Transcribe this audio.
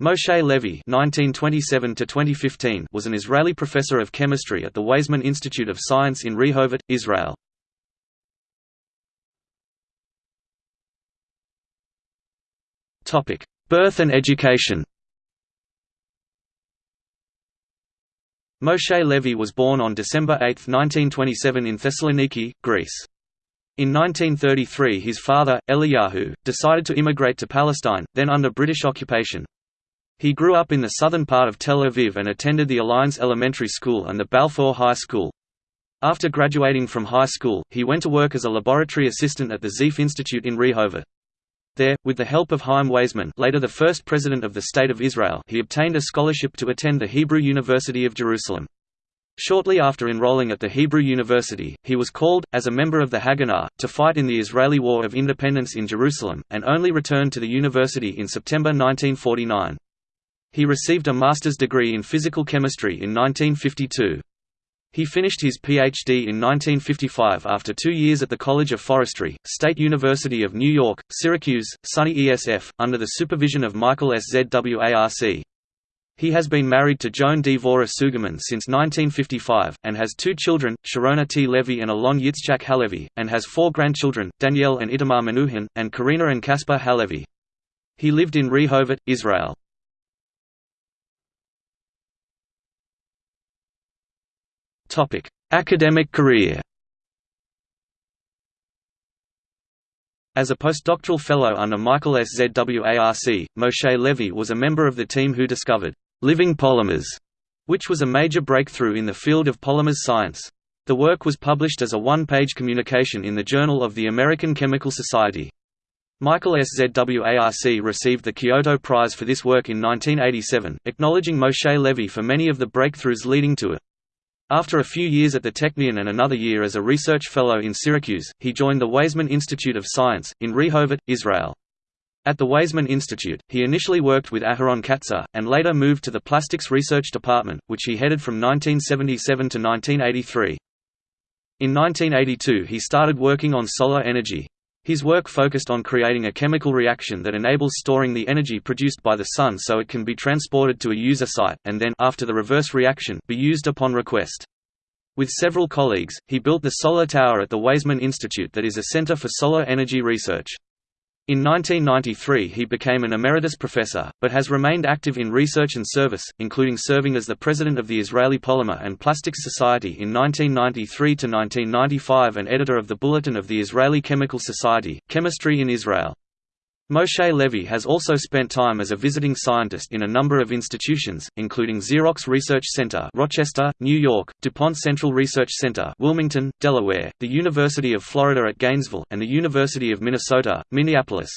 Moshe Levy (1927–2015) was an Israeli professor of chemistry at the Weizmann Institute of Science in Rehovot, Israel. Topic: Birth and education. Moshe Levy was born on December 8, 1927 in Thessaloniki, Greece. In 1933 his father, Eliyahu, decided to immigrate to Palestine, then under British occupation. He grew up in the southern part of Tel Aviv and attended the Alliance Elementary School and the Balfour High School. After graduating from high school, he went to work as a laboratory assistant at the Sieff Institute in Rehovot. There, with the help of Chaim Weizmann later the first president of the State of Israel he obtained a scholarship to attend the Hebrew University of Jerusalem. Shortly after enrolling at the Hebrew University, he was called, as a member of the Haganah, to fight in the Israeli War of Independence in Jerusalem, and only returned to the university in September 1949. He received a master's degree in physical chemistry in 1952. He finished his Ph.D. in 1955 after two years at the College of Forestry, State University of New York, Syracuse, SUNY ESF, under the supervision of Michael Szwarc. He has been married to Joan D. Vora Sugerman since 1955, and has two children, Sharona T. Levy and Alon Yitzchak Halevi, and has four grandchildren, Danielle and Itamar Menuhin, and Karina and Caspar Halevi. He lived in Rehovot, Israel. Topic: Academic career. As a postdoctoral fellow under Michael S. ZWARC, Moshe Levy was a member of the team who discovered living polymers, which was a major breakthrough in the field of polymers science. The work was published as a one-page communication in the Journal of the American Chemical Society. Michael S. ZWARC received the Kyoto Prize for this work in 1987, acknowledging Moshe Levy for many of the breakthroughs leading to it. After a few years at the Technion and another year as a research fellow in Syracuse, he joined the Weizmann Institute of Science, in Rehovot, Israel. At the Weizmann Institute, he initially worked with Aharon Katzir, and later moved to the Plastics Research Department, which he headed from 1977 to 1983. In 1982 he started working on solar energy. His work focused on creating a chemical reaction that enables storing the energy produced by the sun so it can be transported to a user site, and then after the reverse reaction be used upon request. With several colleagues, he built the Solar Tower at the Weizmann Institute that is a center for solar energy research. In 1993 he became an emeritus professor, but has remained active in research and service, including serving as the president of the Israeli Polymer and Plastics Society in 1993 to 1995 and editor of the Bulletin of the Israeli Chemical Society, Chemistry in Israel. Moshe Levy has also spent time as a visiting scientist in a number of institutions, including Xerox Research Center Rochester, New York, DuPont Central Research Center Wilmington, Delaware, the University of Florida at Gainesville, and the University of Minnesota, Minneapolis.